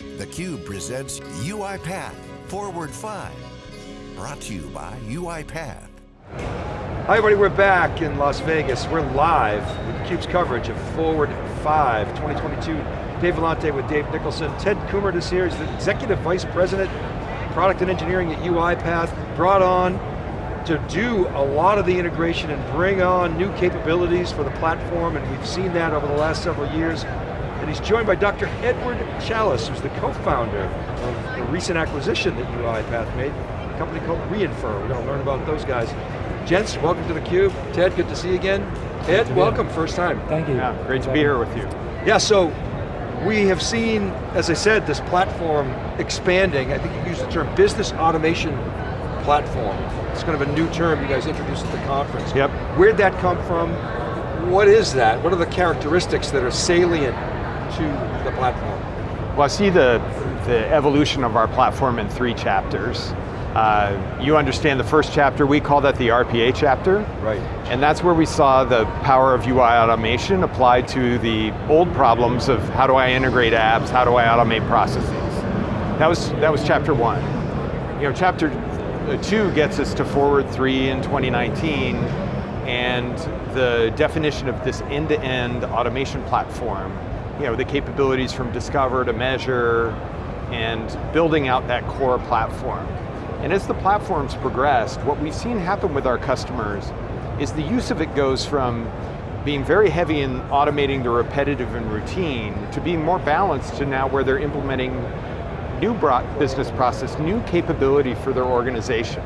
theCUBE presents UiPath Forward 5. Brought to you by UiPath. Hi everybody, we're back in Las Vegas. We're live with theCUBE's coverage of Forward 5 2022. Dave Vellante with Dave Nicholson. Ted Kumert is here, he's the Executive Vice President, Product and Engineering at UiPath, brought on to do a lot of the integration and bring on new capabilities for the platform, and we've seen that over the last several years. And he's joined by Dr. Edward Challis, who's the co-founder of the recent acquisition that UiPath made, a company called Re:infer. We're going to learn about those guys. Gents, welcome to theCUBE. Ted, good to see you again. Ed, welcome, first time. Thank you. Yeah, great to be here with you. Yeah, so we have seen, as I said, this platform expanding. I think you used the term business automation platform. It's kind of a new term you guys introduced at the conference. Yep. Where'd that come from? What is that? What are the characteristics that are salient to the platform? Well, I see the, the evolution of our platform in three chapters. Uh, you understand the first chapter, we call that the RPA chapter. Right. And that's where we saw the power of UI automation applied to the old problems of how do I integrate apps, how do I automate processes. That was, that was chapter one. You know, chapter two gets us to Forward 3 in 2019, and the definition of this end-to-end -end automation platform, you know, the capabilities from discover to measure, and building out that core platform. And as the platform's progressed, what we've seen happen with our customers is the use of it goes from being very heavy in automating the repetitive and routine to being more balanced to now where they're implementing new business process, new capability for their organization.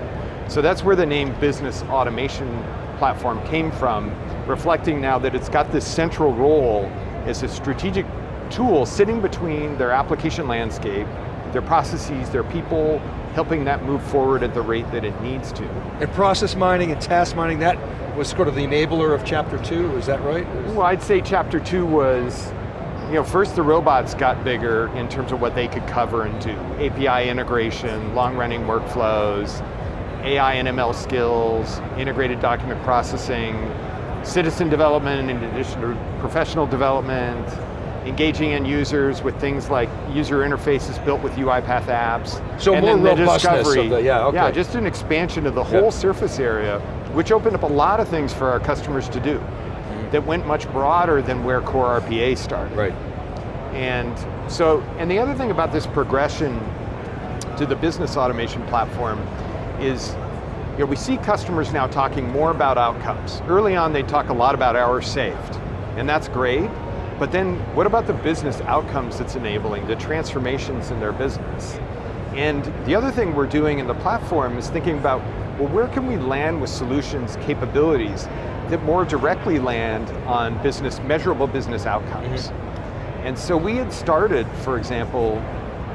So that's where the name Business Automation Platform came from, reflecting now that it's got this central role as a strategic tool sitting between their application landscape, their processes, their people, helping that move forward at the rate that it needs to. And process mining and task mining, that was sort of the enabler of chapter two, is that right? Well, I'd say chapter two was, you know, first the robots got bigger in terms of what they could cover and do. API integration, long running workflows, AI and ML skills, integrated document processing, citizen development in addition to professional development, engaging end users with things like user interfaces built with UiPath apps. So and more then the robustness discovery, the, yeah, okay. Yeah, just an expansion of the whole Yep. surface area, which opened up a lot of things for our customers to do mm-hmm. that went much broader than where core RPA started. Right. And so, and the other thing about this progression to the business automation platform is, you know, we see customers now talking more about outcomes. Early on, they talk a lot about hours saved, and that's great, but then what about the business outcomes it's enabling, the transformations in their business? And the other thing we're doing in the platform is thinking about, well, where can we land with solutions, capabilities, that more directly land on business, measurable business outcomes. And so we had started, for example,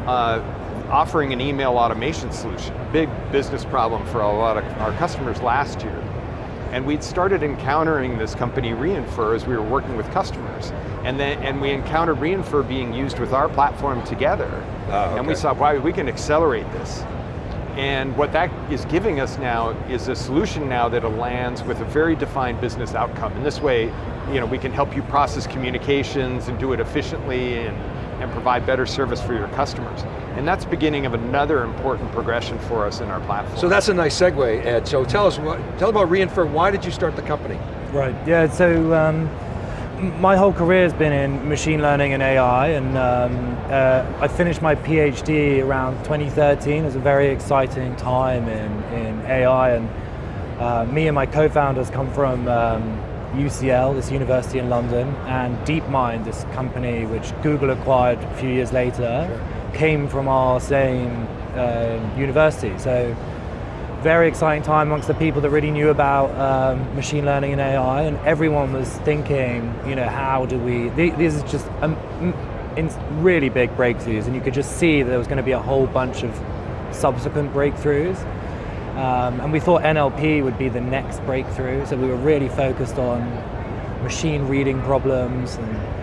uh, offering an email automation solution, big business problem for a lot of our customers last year. And we'd started encountering this company Re:infer as we were working with customers. And then and we encountered Re:infer being used with our platform together. Ah, And we saw, wow, we can accelerate this. And what that is giving us now is a solution now that lands with a very defined business outcome. And this way, you know, we can help you process communications and do it efficiently and, and provide better service for your customers. And that's beginning of another important progression for us in our platform. So that's a nice segue, Ed. So tell us, what, tell about Re:infer. Why did you start the company? Right, yeah, so um, my whole career has been in machine learning and AI, and um, uh, I finished my PhD around 2013. It was a very exciting time in, in AI, and uh, me and my co-founders come from um, UCL, this university in London, and DeepMind, this company which Google acquired a few years later, came from our same uh, university. So very exciting time amongst the people that really knew about um, machine learning and AI, and everyone was thinking, you know, how do we? th- These are just um, in really big breakthroughs, and you could just see that there was going to be a whole bunch of subsequent breakthroughs. Um, and we thought NLP would be the next breakthrough, so we were really focused on machine reading problems and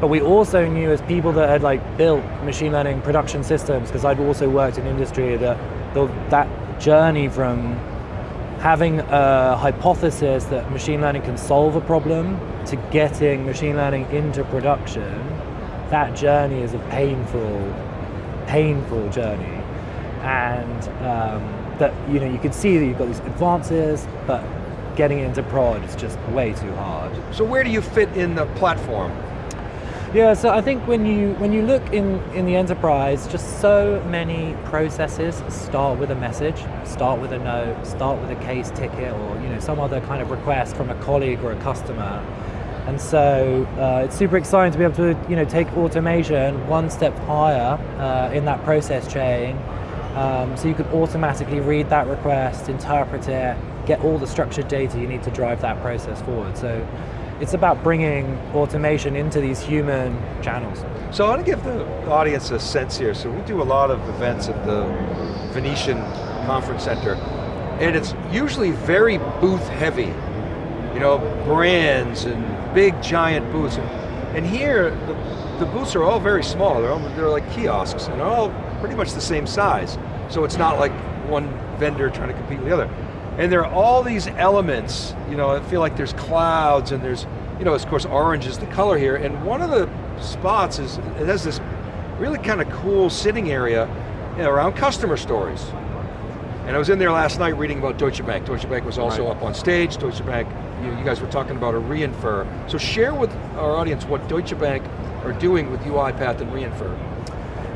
but we also knew as people that had like built machine learning production systems, because I'd also worked in industry, that the, that journey from having a hypothesis that machine learning can solve a problem to getting machine learning into production, that journey is a painful painful journey, and um, that you know you can see that you've got these advances, but getting into prod is just way too hard. So where do you fit in the platform? Yeah, so I think when you when you look in in the enterprise, just so many processes start with a message, start with a note, start with a case ticket, or you know some other kind of request from a colleague or a customer. And so uh, it's super exciting to be able to you know take automation one step higher uh, in that process chain. Um, so you can automatically read that request, interpret it, get all the structured data you need to drive that process forward. So it's about bringing automation into these human channels. So I want to give the audience a sense here. So we do a lot of events at the Venetian Conference Center, and it's usually very booth heavy. You know, brands and big giant booths. And here, the, the booths are all very small. They're, all, they're like kiosks, and they're all pretty much the same size. So it's not like one vendor trying to compete with the other. And there are all these elements, you know, I feel like there's clouds and there's, you know, of course orange is the color here, and one of the spots is, it has this really kind of cool sitting area you know, around customer stories. And I was in there last night reading about Deutsche Bank. Deutsche Bank was also Right. up on stage. Deutsche Bank, you, you guys were talking about a Re:infer. So share with our audience what Deutsche Bank are doing with UiPath and Re:infer.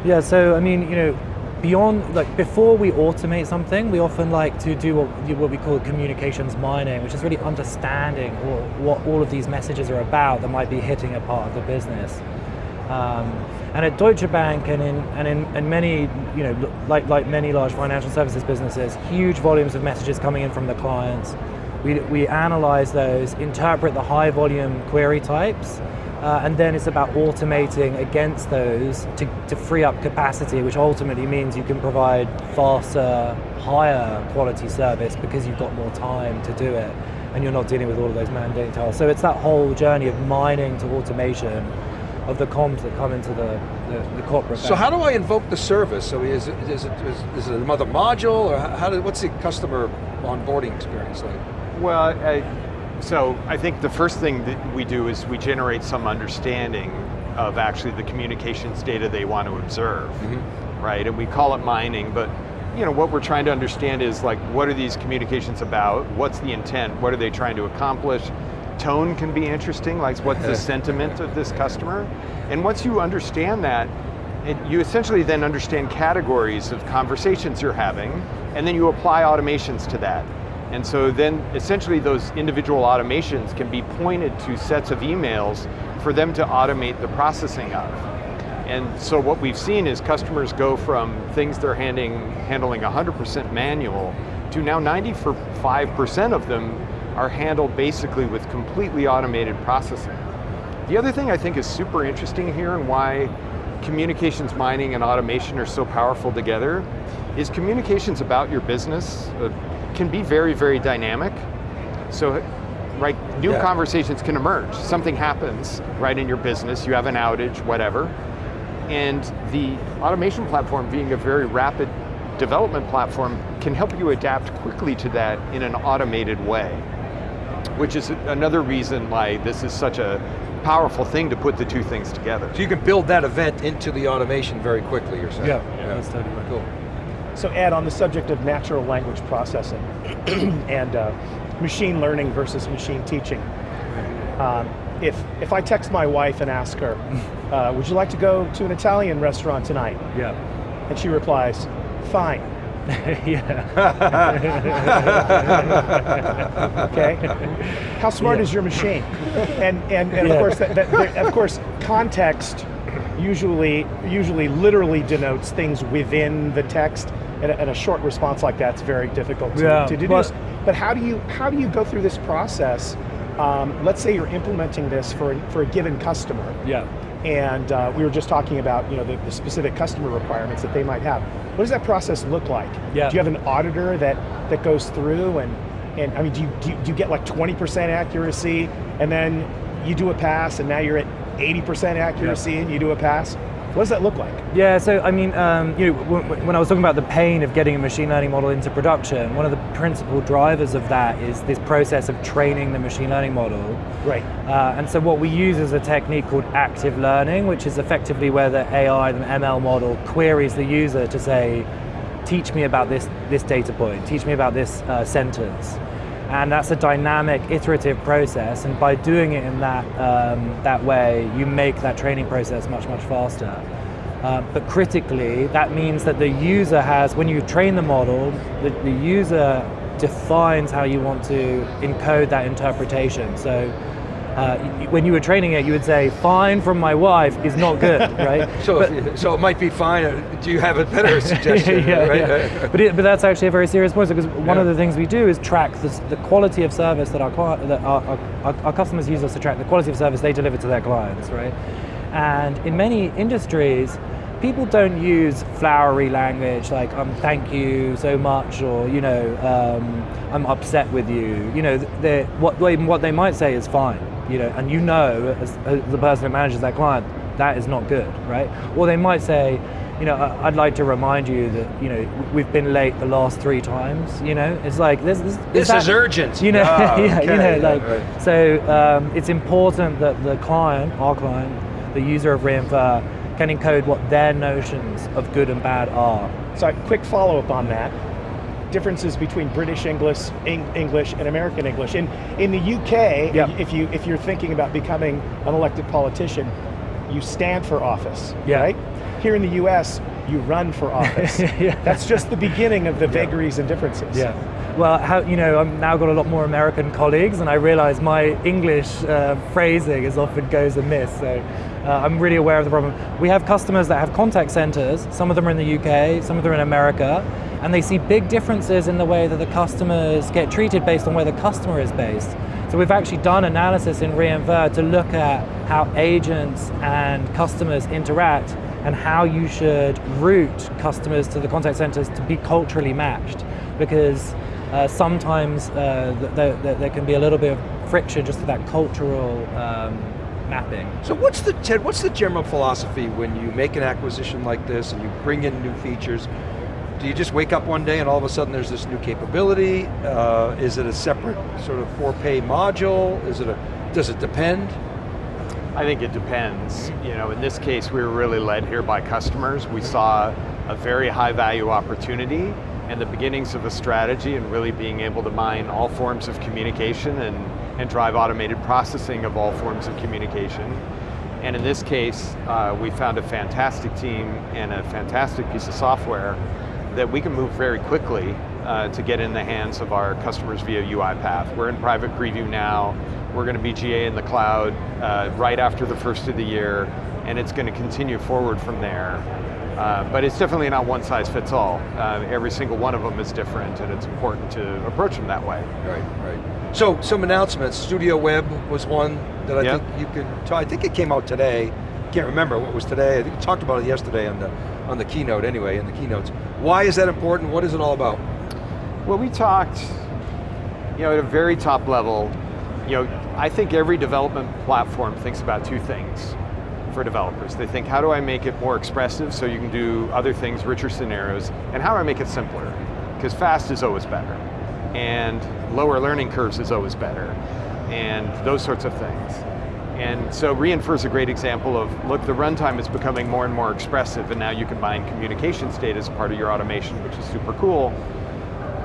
Yeah, so I mean, you know, beyond, like before we automate something, we often like to do what, what we call communications mining, which is really understanding what, what all of these messages are about that might be hitting a part of the business. Um, and at Deutsche Bank and in and in, in many, you know, like like many large financial services businesses, huge volumes of messages coming in from the clients. We, we analyze those, interpret the high volume query types, uh, and then it's about automating against those to, to free up capacity, which ultimately means you can provide faster, higher quality service because you've got more time to do it and you're not dealing with all of those mundane tasks. So it's that whole journey of mining to automation of the comms that come into the, the, the corporate So bank. how do I invoke the service? So is it, is it, is, is it another module, or how how do, what's the customer onboarding experience like? Well, I, so I think the first thing that we do is we generate some understanding of actually the communications data they want to observe, mm-hmm. right? And we call it mining, but you know what we're trying to understand is like what are these communications about? What's the intent? What are they trying to accomplish? Tone can be interesting, like what's the sentiment of this customer? And once you understand that, it, you essentially then understand categories of conversations you're having, and then you apply automations to that. And so then essentially those individual automations can be pointed to sets of emails for them to automate the processing of. And so what we've seen is customers go from things they're handing, handling 100% manual to now 95% of them are handled basically with completely automated processing. The other thing I think is super interesting here and why communications mining and automation are so powerful together is communications about your business uh, can be very, very dynamic. So, right, new Yeah. conversations can emerge. Something happens, right, in your business, you have an outage, whatever, and the automation platform being a very rapid development platform can help you adapt quickly to that in an automated way which is another reason why this is such a powerful thing to put the two things together. So you can build that event into the automation very quickly, you're saying? Yeah, that's totally right. Cool. So Ed, on the subject of natural language processing and uh, machine learning versus machine teaching, um, if, if I text my wife and ask her, uh, would you like to go to an Italian restaurant tonight? Yeah. And she replies, fine, yeah. okay? How smart Yeah. is your machine? And, and, and of course, that, that, that- of course, context usually, usually literally denotes things within the text, and a, and a short response like that's very difficult to, Yeah, to deduce. but- But how do you how do you go through this process? Um, let's say you're implementing this for a, for a given customer, Yeah. and uh, we were just talking about you know the, the specific customer requirements that they might have. What does that process look like? Yeah. Do you have an auditor that that goes through and and I mean, do you, do you, do you get like 20% accuracy, and then you do a pass, and now you're at 80% accuracy, and you do a pass? What does that look like? Yeah, so I mean, um, you know, when, when I was talking about the pain of getting a machine learning model into production, one of the principal drivers of that is this process of training the machine learning model. Right. Uh, and so what we use is a technique called active learning, which is effectively where the AI, the ML model, queries the user to say, teach me about this, this data point, teach me about this uh, sentence. And that's a dynamic, iterative process, and by doing it in that, um, that way, you make that training process much, much faster. Uh, but critically, that means that the user has, when you train the model, the, the user defines how you want to encode that interpretation. So uh, when you were training it, you would say, fine from my wife is not good, right? So, but, so it might be fine. Do you have a better suggestion? yeah, right? yeah. but, it, but that's actually a very serious point because one yeah. of the things we do is track this, the quality of service that, our, that our, our, our customers use us to track the quality of service they deliver to their clients, right? And in many industries, people don't use flowery language like um, thank you so much or you know um, I'm upset with you. You know, what, what they might say is fine you know, and you know as, as the person who manages that client, that is not good, right? Or they might say, you know, I'd like to remind you that you know we've been late the last three times. You know, it's like this. This, this is urgent. You know, oh, yeah, okay. you know, like right. so. Um, it's important that the client, our client, the user of Re:infer, can encode what their notions of good and bad are. So, quick follow up on that differences between British English, English and American English. In, in the UK, yep. if, you, if you're thinking about becoming an elected politician, you stand for office, yeah. right? Here in the US, you run for office. yeah. That's just the beginning of the vagaries yeah. and differences. Yeah. Well, how, you know, I've now got a lot more American colleagues and I realize my English uh, phrasing is often goes amiss, so uh, I'm really aware of the problem. We have customers that have contact centers, some of them are in the UK, some of them are in America, and they see big differences in the way that the customers get treated based on where the customer is based. So we've actually done analysis in Re:infer to look at how agents and customers interact and how you should route customers to the contact centers to be culturally matched because uh, sometimes uh, th th there can be a little bit of friction just to that cultural um, mapping. So what's the, Ted, what's the general philosophy when you make an acquisition like this and you bring in new features? Do you just wake up one day and all of a sudden there's this new capability? Uh, is it a separate sort of for-pay module? Is it a, does it depend? I think it depends. You know, in this case, we were really led here by customers. We saw a very high value opportunity and the beginnings of a strategy and really being able to mine all forms of communication and, and drive automated processing of all forms of communication. And in this case, uh, we found a fantastic team and a fantastic piece of software that we can move very quickly uh, to get in the hands of our customers via UiPath. We're in private preview now. We're going to be GA in the cloud uh, right after the first of the year, and it's going to continue forward from there. Uh, but it's definitely not one size fits all. Uh, every single one of them is different, and it's important to approach them that way. Right, right. So, some announcements. Studio Web was one that I yep. think you could, I think it came out today. Can't remember what was today. I think we talked about it yesterday on the on the keynote anyway, in the keynotes. Why is that important? What is it all about? Well, we talked, you know, at a very top level, you know, I think every development platform thinks about two things for developers. They think, how do I make it more expressive so you can do other things, richer scenarios, and how do I make it simpler? Because fast is always better, and lower learning curves is always better, and those sorts of things. And so Re:infer is a great example of, look, the runtime is becoming more and more expressive and now you can mine communication state as part of your automation, which is super cool.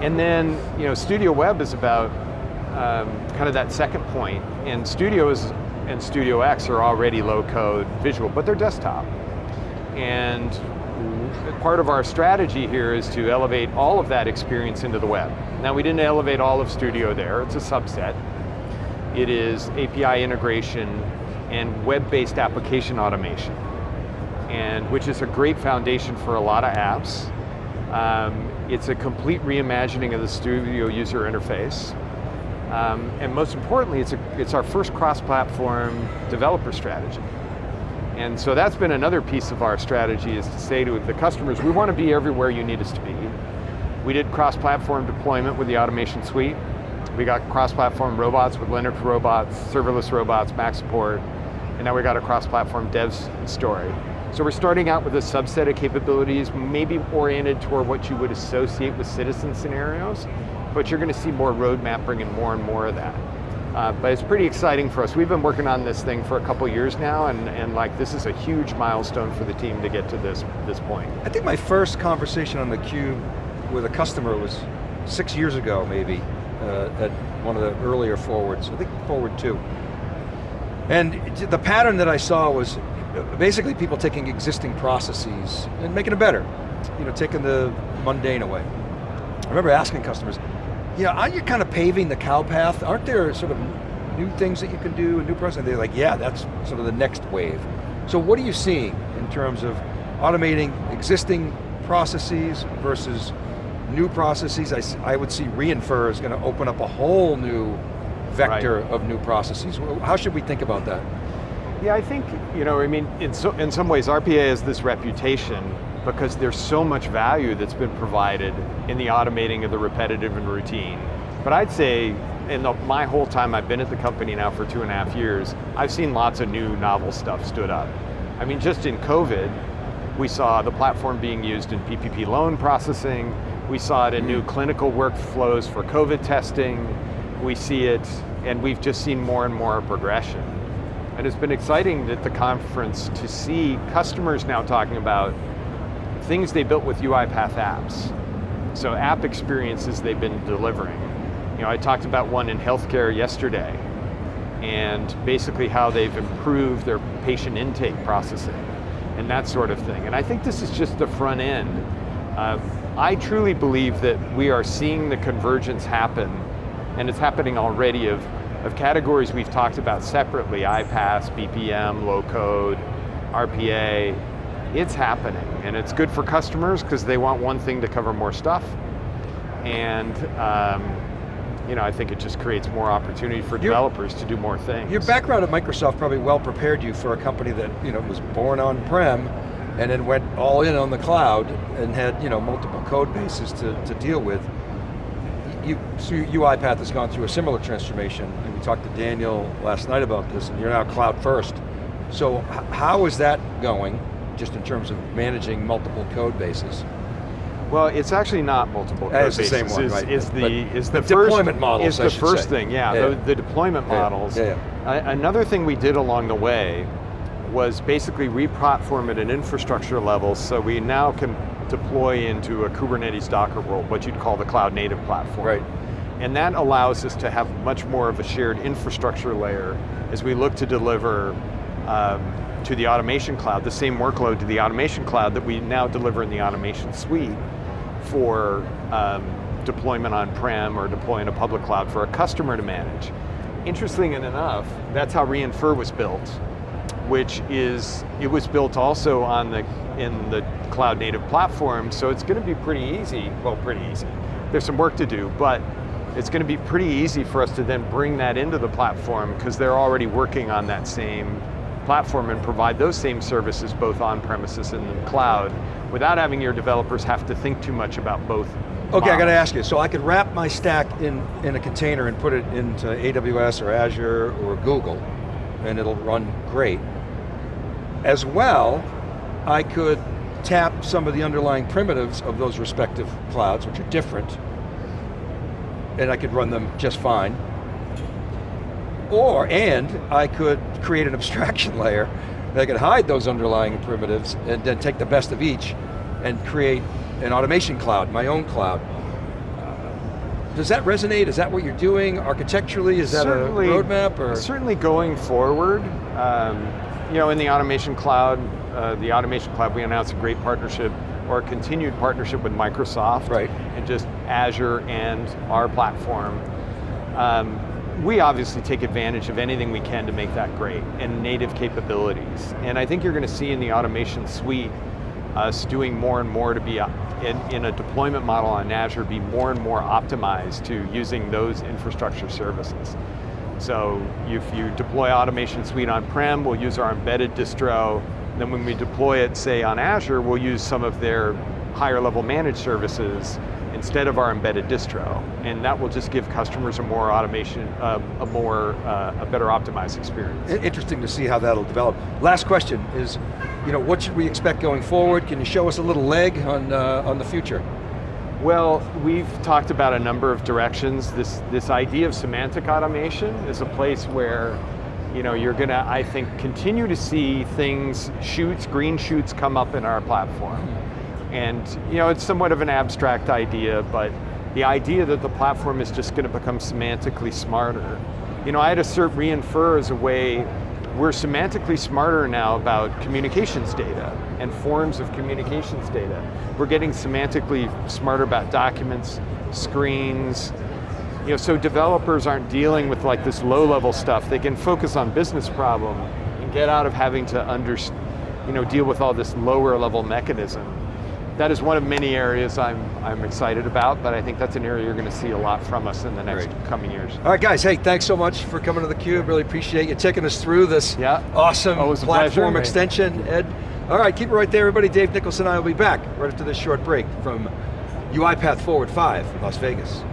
And then, you know, Studio Web is about um, kind of that second point. And Studio is, and StudioX are already low code visual, but they're desktop. And part of our strategy here is to elevate all of that experience into the web. Now we didn't elevate all of Studio there, it's a subset. It is API integration and web-based application automation, and which is a great foundation for a lot of apps. Um, it's a complete reimagining of the Studio user interface. Um, and most importantly, it's, a, it's our first cross-platform developer strategy. And so that's been another piece of our strategy is to say to the customers, we want to be everywhere you need us to be. We did cross-platform deployment with the automation suite. We got cross-platform robots with Linux robots, serverless robots, Mac support, and now we got a cross-platform devs story. So we're starting out with a subset of capabilities, maybe oriented toward what you would associate with citizen scenarios, but you're going to see more roadmap bringing more and more of that. Uh, but it's pretty exciting for us. We've been working on this thing for a couple years now, and, and like this is a huge milestone for the team to get to this, this point. I think my first conversation on the cube with a customer was six years ago, maybe, Uh, at one of the earlier forwards, I think forward two. And the pattern that I saw was uh, basically people taking existing processes and making them better. You know, taking the mundane away. I remember asking customers, yeah, aren't you kind of paving the cow path? Aren't there sort of new things that you can do, a new process? They're like, yeah, that's sort of the next wave. So what are you seeing in terms of automating existing processes versus new processes? I, I would see Re:infer is going to open up a whole new vector right. of new processes. How should we think about that? Yeah, I think, you know, I mean, in, so, in some ways RPA has this reputation because there's so much value that's been provided in the automating of the repetitive and routine. But I'd say in the, my whole time I've been at the company now for two and a half years, I've seen lots of new novel stuff stood up. I mean, just in COVID, we saw the platform being used in PPP loan processing, we saw it in new clinical workflows for COVID testing, we see it, and we've just seen more and more progression. And it's been exciting at the conference to see customers now talking about things they built with UiPath apps. So app experiences they've been delivering. You know, I talked about one in healthcare yesterday, and basically how they've improved their patient intake processing, and that sort of thing. And I think this is just the front end. Uh, I truly believe that we are seeing the convergence happen, and it's happening already of, of categories we've talked about separately, iPaaS, BPM, low code, RPA, it's happening, and it's good for customers because they want one thing to cover more stuff, and um, you know, I think it just creates more opportunity for developers your, to do more things. Your background at Microsoft probably well prepared you for a company that you know was born on-prem and then went all in on the cloud and had you know multiple code bases to, to deal with. You, so UiPath has gone through a similar transformation, and we talked to Daniel last night about this, and you're now cloud first. So how is that going? just in terms of managing multiple code bases? Well, it's actually not multiple code bases. It's the same one, is, right? Is the, is the, the first, deployment models, Is the first say. thing, yeah, yeah. The, the, deployment models. Yeah, yeah. another thing we did along the way was basically re-platform at an infrastructure level so we now can deploy into a Kubernetes Docker world, what you'd call the cloud native platform. Right. And that allows us to have much more of a shared infrastructure layer as we look to deliver um, to the automation cloud, the same workload to the automation cloud that we now deliver in the automation suite for um, deployment on-prem or deploying a public cloud for a customer to manage. Interesting enough, that's how Re:infer was built, which is, it was built also on the, in the cloud native platform, so it's going to be pretty easy, well pretty easy. There's some work to do, but it's going to be pretty easy for us to then bring that into the platform because they're already working on that same platform and provide those same services both on premises and in the cloud without having your developers have to think too much about both Okay, models. I got to ask you, so I could wrap my stack in, in a container and put it into AWS or Azure or Google, and it'll run great. As well, I could tap some of the underlying primitives of those respective clouds, which are different, and I could run them just fine. Or, and I could create an abstraction layer that could hide those underlying primitives and then take the best of each and create an automation cloud, my own cloud. Does that resonate? Is that what you're doing architecturally? Is that certainly, a roadmap? Or? Certainly going forward, um, you know, in the automation cloud, uh, the automation cloud, we announced a great partnership or a continued partnership with Microsoft. Right. And just Azure and our platform. Um, we obviously take advantage of anything we can to make that great, and native capabilities. And I think you're going to see in the automation suite, us doing more and more to be, uh, in, in, a deployment model on Azure, be more and more optimized to using those infrastructure services. So if you deploy automation suite on-prem, we'll use our embedded distro, then when we deploy it, say on Azure, we'll use some of their higher level managed services instead of our embedded distro. And that will just give customers a more automation, uh, a more, uh, a better optimized experience. Interesting to see how that'll develop. Last question is, you know, what should we expect going forward? Can you show us a little leg on, uh, on the future? Well, we've talked about a number of directions. This, this idea of semantic automation is a place where you know, you're going to, I think, continue to see things, shoots, green shoots come up in our platform. And you know, it's somewhat of an abstract idea, but the idea that the platform is just going to become semantically smarter. You know, I had assert Re:infer as a way, we're semantically smarter now about communications data and forms of communications data. We're getting semantically smarter about documents, screens, you know, so developers aren't dealing with like this low level stuff. They can focus on business problem and get out of having to under, you know, deal with all this lower level mechanism. That is one of many areas I'm, I'm excited about, but I think that's an area you're going to see a lot from us in the next Great. coming years. All right guys, hey, thanks so much for coming to theCUBE. Really appreciate you taking us through this Yeah. awesome Always platform pleasure. extension, Ed. All right, keep it right there, everybody. Dave Nicholson and I will be back right after this short break from UiPath Forward 5 in Las Vegas.